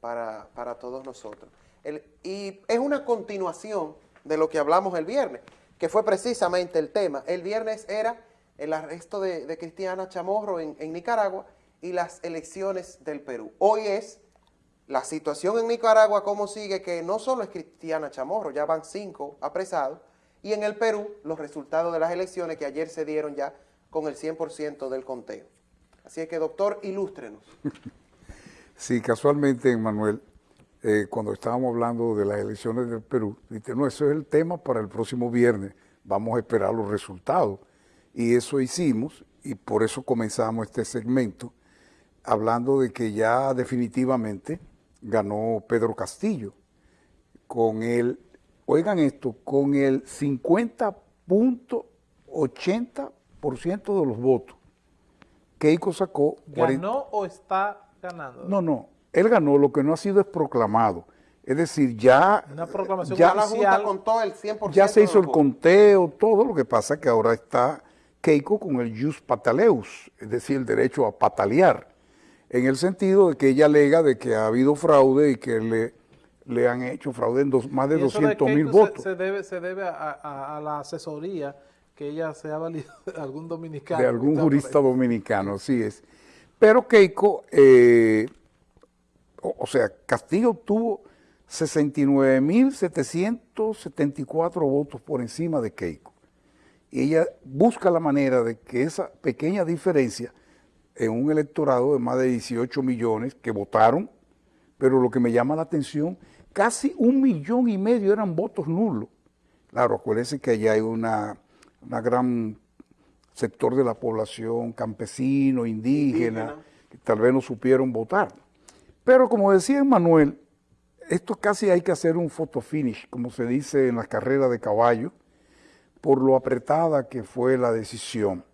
para, todos nosotros. y es una continuación de lo que hablamos el viernes, que fue precisamente el tema. El viernes era el arresto de, Cristiana Chamorro en, en Nicaragua y las elecciones del Perú. Hoy es la situación en Nicaragua, cómo sigue, que no solo es Cristiana Chamorro, ya van cinco apresados, y en el Perú los resultados de las elecciones que ayer se dieron ya con el 100% del conteo. Así es que, doctor, ilústrenos. Sí, casualmente, Manuel, eh, cuando estábamos hablando de las elecciones del Perú, dijiste, no, eso es el tema para el próximo viernes, vamos a esperar los resultados. Y eso hicimos, y por eso comenzamos este segmento, hablando de que ya definitivamente ganó Pedro Castillo, con el, oigan esto, con el 50.80% de los votos. Keiko sacó... ¿Ganó o está ganando? No, no, él ganó, lo que no ha sido es proclamado. Es decir, ya... Una proclamación ya, la Junta contó el 100% Ya se hizo el conteo, todo lo que pasa que ahora está Keiko con el jus pataleus, es decir, el derecho a patalear, en el sentido de que ella alega de que ha habido fraude y que le, le han hecho fraude en dos, más de 200 mil votos. Se, debe, se debe a, a la asesoría que ella se ha valido de algún dominicano. De algún jurista dominicano, sí es. Pero Keiko, eh, o, sea, Castillo obtuvo 69.774 votos por encima de Keiko. Y ella busca la manera de que esa pequeña diferencia en un electorado de más de 18 millones que votaron, pero lo que me llama la atención, casi un millón y medio eran votos nulos. Claro, acuérdense que allá hay una una gran sector de la población campesino, indígena, que tal vez no supieron votar. Pero como decía Manuel, esto casi hay que hacer un photo finish, como se dice en las carreras de caballo, por lo apretada que fue la decisión.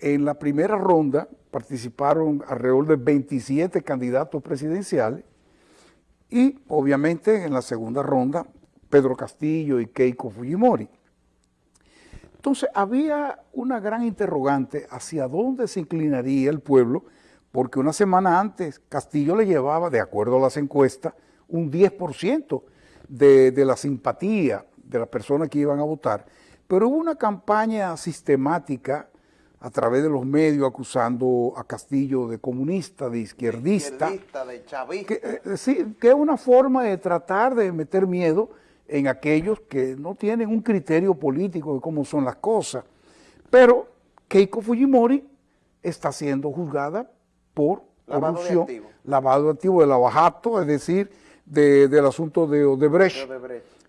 En la primera ronda participaron alrededor de 27 candidatos presidenciales y obviamente en la segunda ronda Pedro Castillo y Keiko Fujimori. Entonces había una gran interrogante hacia dónde se inclinaría el pueblo, porque una semana antes Castillo le llevaba, de acuerdo a las encuestas, un 10% de, de la simpatía de las personas que iban a votar, pero hubo una campaña sistemática a través de los medios acusando a Castillo de comunista, de izquierdista. De izquierdista, de chavista. Que, eh, sí, que es una forma de tratar de meter miedo en aquellos que no tienen un criterio político de cómo son las cosas. Pero Keiko Fujimori está siendo juzgada por lavado corrupción, de lavado de activo de lavajato, es decir, del asunto de Odebrecht.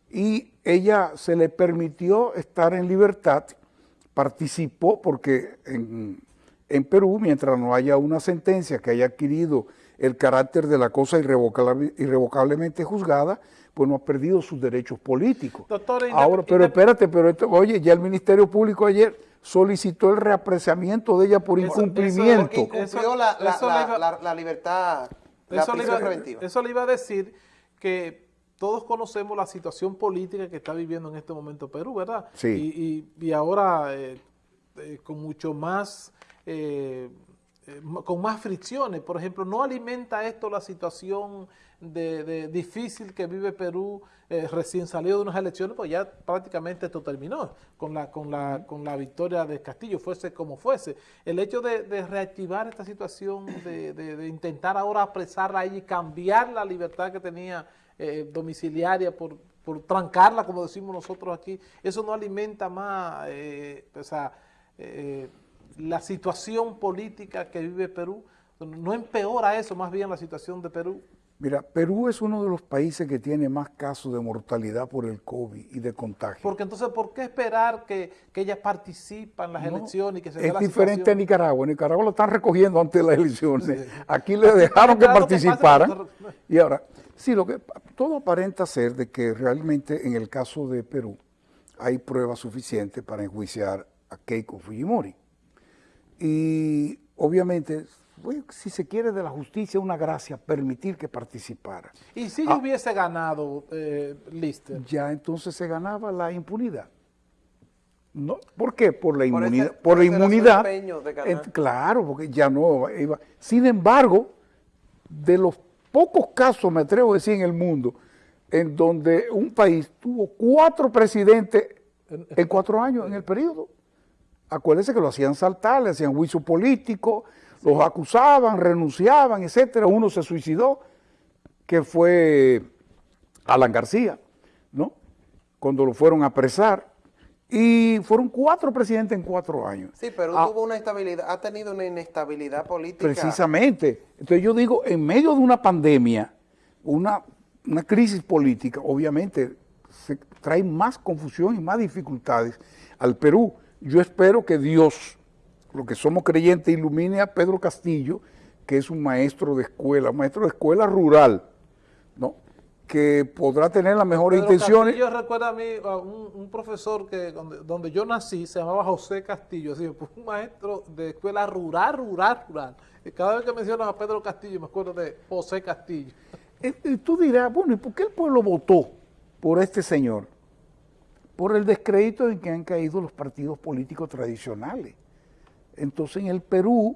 Y ella se le permitió estar en libertad, participó porque en, en Perú, mientras no haya una sentencia que haya adquirido el carácter de la cosa irrevocablemente juzgada, pues no ha perdido sus derechos políticos. Doctor, Ahora, pero espérate, pero esto, oye, ya el Ministerio Público ayer solicitó el reapreciamiento de ella por incumplimiento. Eso, incumplió la, libertad, la preventiva. Eso le iba a decir que todos conocemos la situación política que está viviendo en este momento Perú, ¿verdad? Sí. Y, ahora eh, eh, con mucho más... Eh, con más fricciones. Por ejemplo, no alimenta esto la situación de, difícil que vive Perú eh, recién salido de unas elecciones, pues ya prácticamente esto terminó con la, con la, con la victoria de Castillo, fuese como fuese. El hecho de, reactivar esta situación, de, intentar ahora apresarla y cambiar la libertad que tenía eh, domiciliaria por, por trancarla, como decimos nosotros aquí, eso no alimenta más eh, la situación política que vive Perú, no empeora eso, más bien la situación de Perú. Mira, Perú es uno de los países que tiene más casos de mortalidad por el COVID y de contagio. Porque entonces, ¿por qué esperar que, que ella participe en las elecciones y que se Es diferente a Nicaragua. En Nicaragua lo están recogiendo antes de las elecciones. Aquí le dejaron que participaran. Y ahora, sí, lo que todo aparenta ser de que realmente en el caso de Perú hay pruebas suficientes para enjuiciar a Keiko Fujimori. Y obviamente si se quiere de la justicia, una gracia, permitir que participara. ¿Y si yo ah. hubiese ganado, eh, Lister? Ya entonces se ganaba la impunidad. No, ¿Por qué? Por la inmunidad. por, la inmunidad. claro, porque ya no iba. Sin embargo, de los pocos casos, me atrevo a decir, en el mundo, en donde un país tuvo cuatro presidentes en cuatro años en el periodo. Acuérdense que lo hacían saltar, le hacían juicio político, los acusaban, renunciaban, etcétera. Uno se suicidó, que fue Alan García, ¿no? Cuando lo fueron a apresar. Y fueron cuatro presidentes en cuatro años. Sí, pero Ah, tuvo una estabilidad, ha tenido una inestabilidad política. Precisamente. Entonces yo digo, en medio de una pandemia, una, una crisis política, obviamente se trae más confusión y más dificultades al Perú. Yo espero que Dios, lo que somos creyentes, ilumine a Pedro Castillo, que es un maestro de escuela, un maestro de escuela rural, ¿no? que podrá tener las mejores Pedro intenciones. Castillo recuerda a mí a un, un profesor que donde, donde yo nací se llamaba José Castillo, así, pues, un maestro de escuela rural, rural, rural. Y cada vez que mencionas a Pedro Castillo me acuerdo de José Castillo. Y tú dirás, bueno, ¿y por qué el pueblo votó por este señor? Por el descrédito en que han caído los partidos políticos tradicionales. Entonces en el Perú,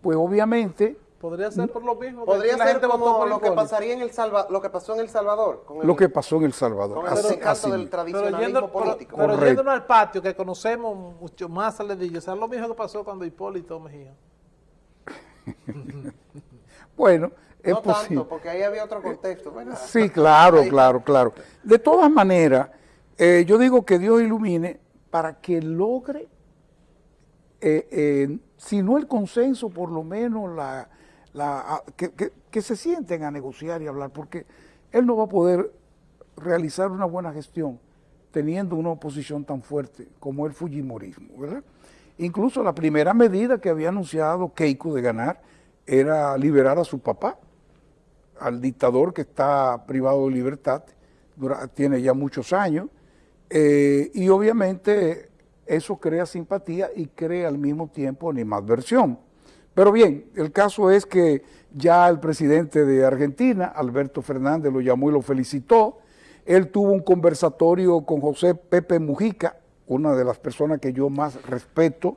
pues obviamente Podría ser por lo mismo. que Podría ser como por lo que pasaría en el Salva, lo que pasó en El Salvador. Con el, lo que pasó en El Salvador. con el Así- del. Pero, tradicionalismo yendo, pero, político. pero Correcto. yéndonos al patio, que conocemos mucho más a Ledillo, o sea, lo mismo que pasó cuando Hipólito Mejía. Bueno, es no posible. tanto, porque ahí había otro contexto. ¿verdad? Sí, claro, claro, claro. De todas maneras, eh, yo digo que Dios ilumine para que logre, eh, eh, si no el consenso, por lo menos la, que, que- se sienten a negociar y hablar, porque él no va a poder realizar una buena gestión teniendo una oposición tan fuerte como el Fujimorismo, ¿verdad? Incluso la primera medida que había anunciado Keiko de ganar era liberar a su papá, al dictador que está privado de libertad, tiene ya muchos años, eh, y obviamente eso crea simpatía y crea al mismo tiempo animadversión. Pero bien, el caso es que ya el presidente de Argentina, Alberto Fernández, lo llamó y lo felicitó. Él tuvo un conversatorio con José Pepe Mujica, una de las personas que yo más respeto,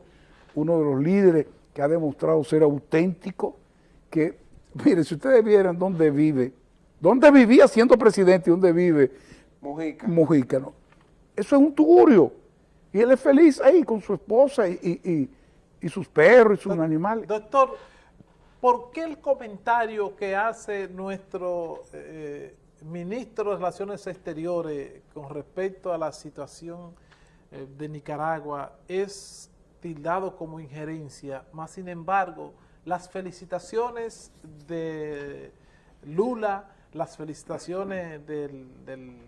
uno de los líderes que ha demostrado ser auténtico, que, mire, si ustedes vieran dónde vive, dónde vivía siendo presidente y dónde vive Mujica. Mujica, ¿no? Eso es un tugurio. Y él es feliz ahí con su esposa y, y- y- sus perros y sus animales. Doctor, ¿por qué el comentario que hace nuestro eh, ministro de Relaciones Exteriores con respecto a la situación eh, de Nicaragua es tildado como injerencia? Más sin embargo, las felicitaciones de Lula, las felicitaciones del, del-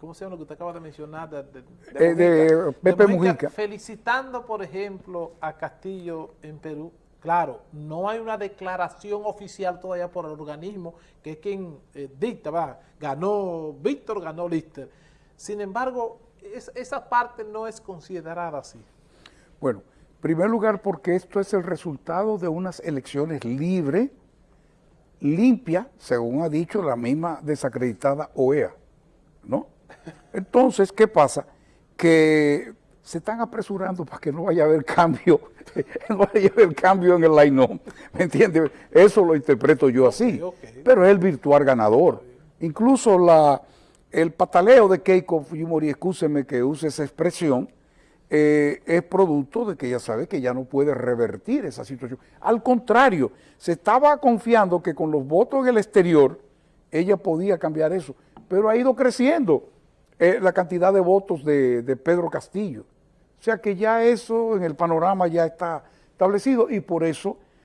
¿cómo se llama lo que usted acaba de mencionar? De, de- Eh, de Pepe Mujica. Felicitando, por ejemplo, a Castillo en Perú. Claro, no hay una declaración oficial todavía por el organismo, que es quien eh, dicta, va, ganó Víctor, ganó Lister. Sin embargo, es- esa parte no es considerada así. Bueno, en primer lugar porque esto es el resultado de unas elecciones libres, limpias, según ha dicho la misma desacreditada OEA, ¿no? Entonces, ¿qué pasa? Que se están apresurando para que no vaya a haber cambio, no vaya a haber cambio en el line ¿me entiendes? Eso lo interpreto yo así, pero es el virtual ganador. Incluso la, el pataleo de Keiko Fujimori, excúseme que use esa expresión, eh, es producto de que ella sabe que ya no puede revertir esa situación. Al contrario, se estaba confiando que con los votos en el exterior ella podía cambiar eso, pero ha ido creciendo eh, la cantidad de votos de, de Pedro Castillo. O sea que ya eso en el panorama ya está establecido y por eso